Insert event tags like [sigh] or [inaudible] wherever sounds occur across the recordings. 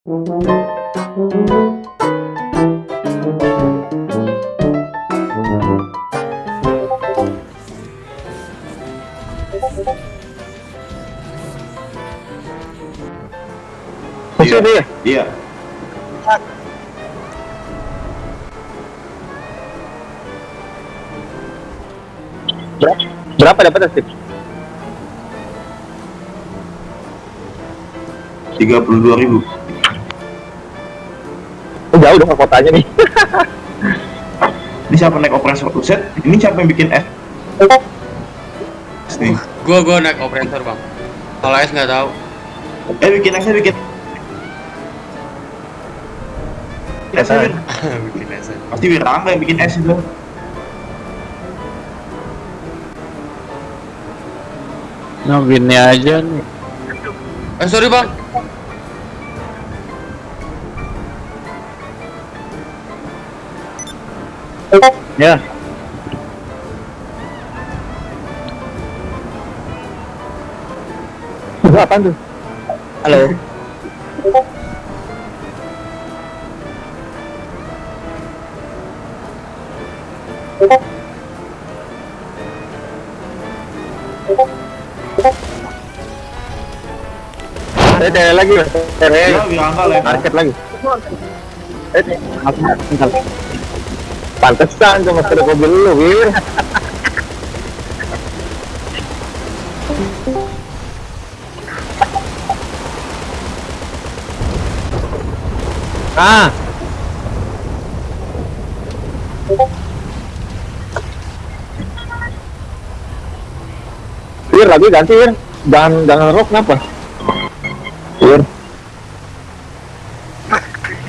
Masih ada ya? Iya. Berapa, berapa dapat puluh dua ribu. Jauh dong ke kotanya nih. Ini siapa naik operator Uset? Ini siapa yang bikin F? Nih. Gua gua naik operator bang. Kalau S nggak tahu. Eh bikin S bikin. S. Bikin S. [laughs] Pasti Wirangga yang bikin S itu. Nobinnya aja nih. Eh sorry bang. Ya. Berapa tuh? Halo. Ada lagi, tele Ya Wirangga lah. market lagi. Eh, bentar. Pantesan cuma sudah mobil lu, Wir. Ah. Wir lagi ganti Wir. Jangan jangan rock kenapa? Wir.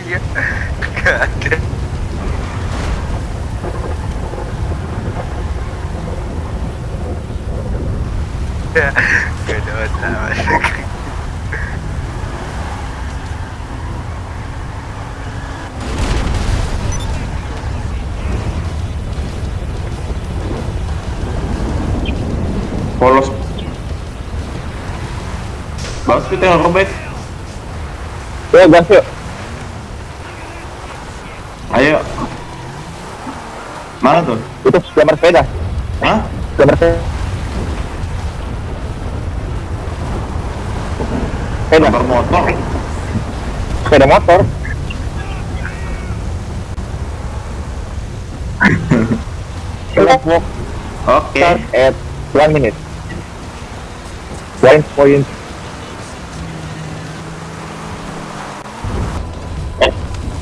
Iya, gak ada. Gak ada masalah. Polos. Bagus kita yang robek. Yuk gas yuk. Ayo. Mana tuh? Itu gambar sepeda. Hah? Gambar sepeda. Sepeda, motor. sepeda motor. Let's walk Oke. start at one minute. One point.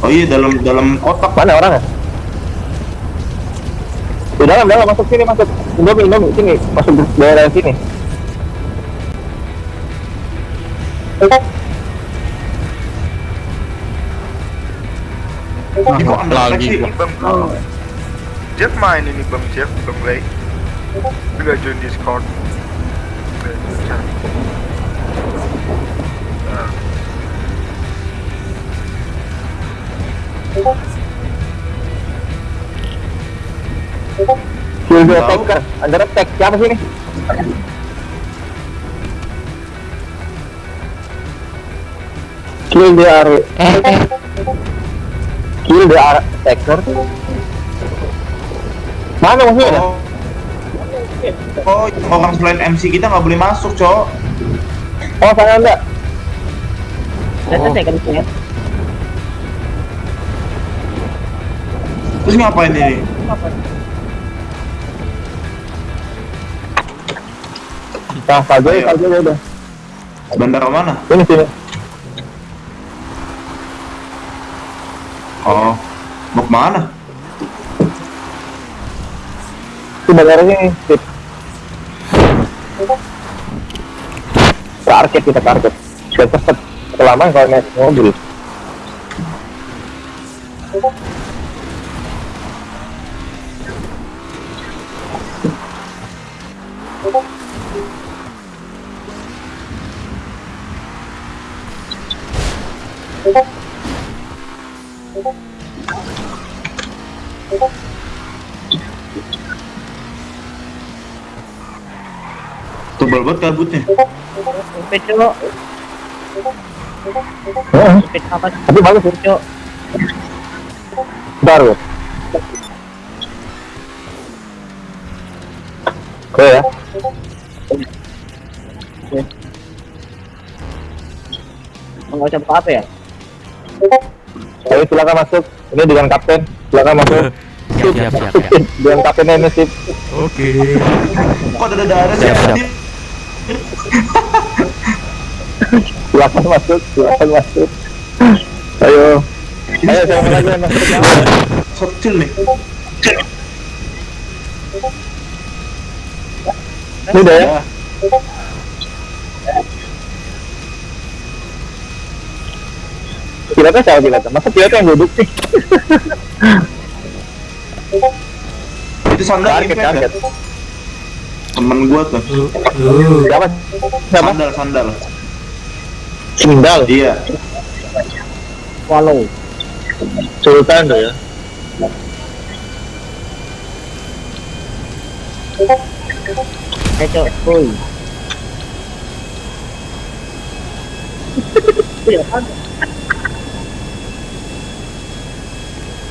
Oh iya dalam dalam kotak. Mana orangnya? Di dalam, dalam masuk sini masuk. Indomie, Indomie sini masuk daerah sini. Ini kok anda Lagi. sih? Ini Bang Jeff main ini Bang Jeff, Bang Ray. Enggak join Discord. Kill the Tahu. attacker, under attack. Siapa sini? [laughs] Kill the ar- Kill the ar- attacker. Mana musuhnya? Oh, oh, orang selain MC kita nggak boleh masuk, cowok. Oh, sana anda. Oh. Terus ngapain ini? Nah, saja, saja udah. Bandara mana? Ini sini. Oh, ke mana? Itu bandara sini. Sip. Ke arcade kita arcade. Biar cepet. Kelamaan kalau naik mobil. Tebal banget kabutnya. Heeh, Speed apa sih? tapi bagus ya. Cok. Baru. Oke ya. Buka apa ya? Ayo silakan masuk. Ini dengan kapten. Silakan masuk. siap siap siap siap kaptennya ini sip. oke Kok ada darah sih? Siap, siap. Silakan [laughs] masuk. Silakan masuk. Ayo. Ayo silakan aja masuk. Shot kecil nih. Ini udah ya. Pilotnya siapa pilotnya? Masa pilotnya yang duduk sih? Itu sandal Target, impact ya? target. Temen gua tuh. Siapa? Siapa? Sandal, sandal. Sendal. Iya. Follow. Sultan tuh ya. Eh, Cok. [laughs]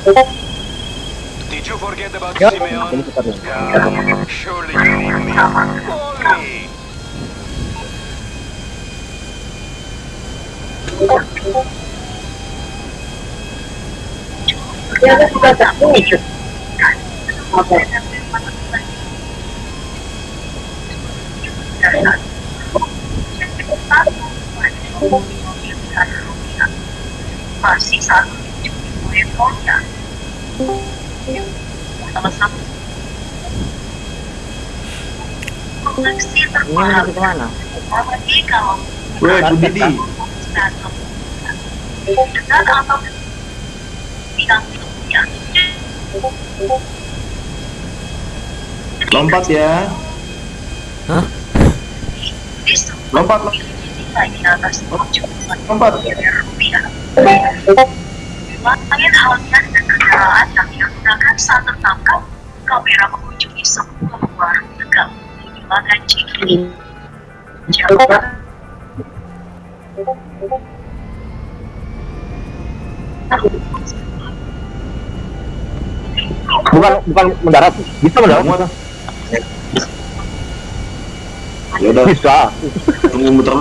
Did you forget about Yuk. Simeon? Ini kita dulu. Yeah, surely you need me. Call me. masih satu koleksi ke mana? apalagi kalau dengan ya Lompat ya. Hah? Lompat, Lompat. Langit halnya dan kendaraan yang digunakan saat tertangkap kamera mengunjungi sebuah warung tegal di wilayah Cikini Jakarta Bukan bukan mendarat. Bisa mendarat. Ya udah, Bisa. tunggu muter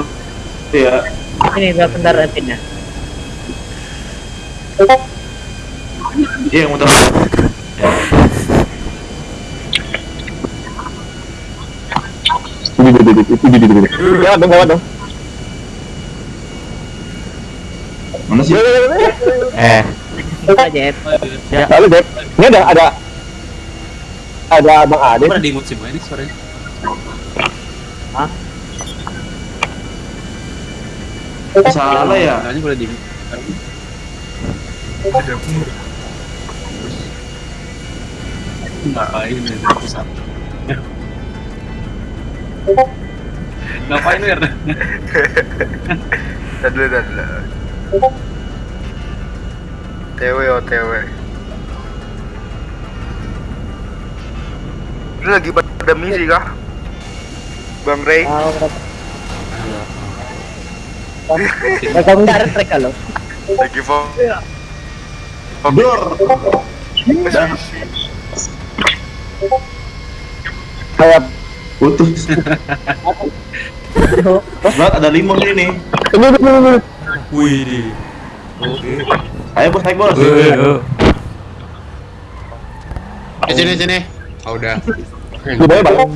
ya. Ini berapa bentar rapidnya? Iya, muter dulu. Lewat dong, dong. Mana sih? eh Kita Jep. Lalu Dep, ini ada ada ada Bang Ade. Pernah di sih ini suaranya. Salah ya? Kayaknya boleh di Ngapain ya pusat? Ngapain ya? Dan dulu, dan dulu. TW OTW. Ini lagi pada misi kah? Bang Ray? Mereka loh. Lagi misi. Kayak Putus. Banget ada limun ini. ini ini ini. ini. wih di oke Ayo bos, naik bos. Eh, eh. Di sini sini. Oh, udah. Di bawah bang.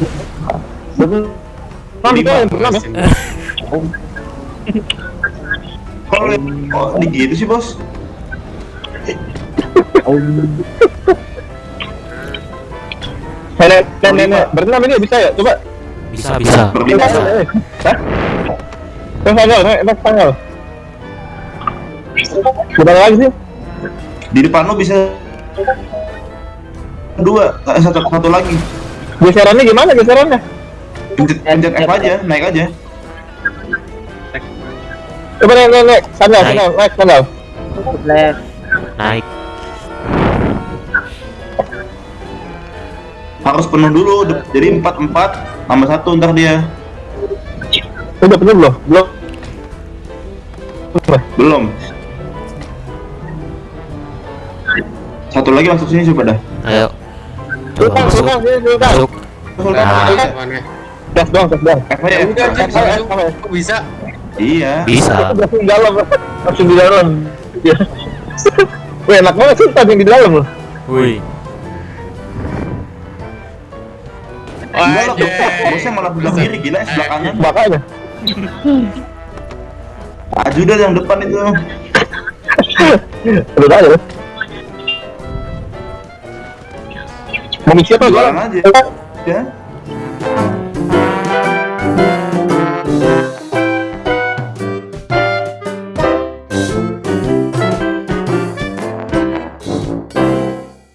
Bang, kita yang ya. Kok kok di gitu sih bos? Nenek, nenek, nenek, berenam ini bisa ya? Coba. bisa bisa Berlima. bisa Hah? Yang tanggal. Gimana lagi sih? Di depan lo bisa dua, eh, satu satu lagi. Geserannya gimana geserannya? Pencet, pencet F aja, naik aja. Coba nenek, nenek, sandal, Naik. sandal, naik sandal. Naik Harus penuh dulu, jadi empat empat tambah satu ntar dia. Udah penuh belum? Belum. Belum. Satu lagi masuk sini coba dah. Ayo. Coba masuk. Masuk. Sultan, Nah. dong, langsung. Bisa? Iya. Bisa. Langsung di dalam, langsung di dalam. Wih, enak banget Sultan yang di dalam loh. Wih. Enggak lah, Anjay. bosnya malah belah kiri gila yang sebelah kanan. Makanya. Aju dah yang depan itu. Terus aja. loh. Mau misi apa? Aja. Ya.